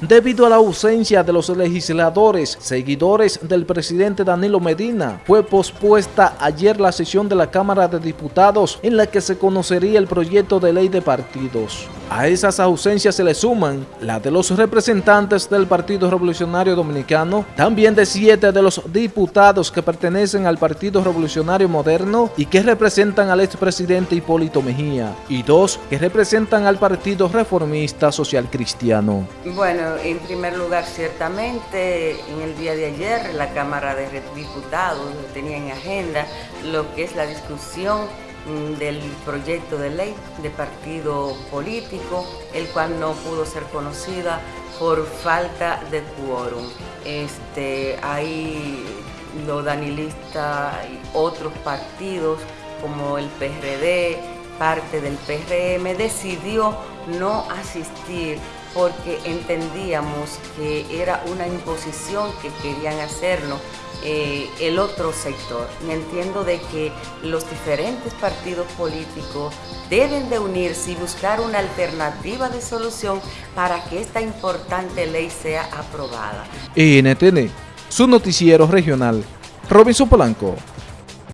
debido a la ausencia de los legisladores, seguidores del presidente Danilo Medina. Fue pospuesta ayer la sesión de la Cámara de Diputados en la que se conocería el proyecto de ley de partidos. A esas ausencias se le suman la de los representantes del Partido Revolucionario Dominicano, también de siete de los diputados que pertenecen al Partido Revolucionario Moderno y que representan al expresidente Hipólito Mejía, y dos que representan al Partido Reformista Social Cristiano. Bueno, en primer lugar, ciertamente, en el día de ayer la Cámara de Diputados tenía en agenda lo que es la discusión del proyecto de ley de partido político, el cual no pudo ser conocida por falta de quórum. Este, hay los danilistas y otros partidos como el PRD, parte del PRM, decidió no asistir porque entendíamos que era una imposición que querían hacernos eh, el otro sector. Entiendo de que los diferentes partidos políticos deben de unirse y buscar una alternativa de solución para que esta importante ley sea aprobada. NTN, su noticiero regional, Robinson Polanco.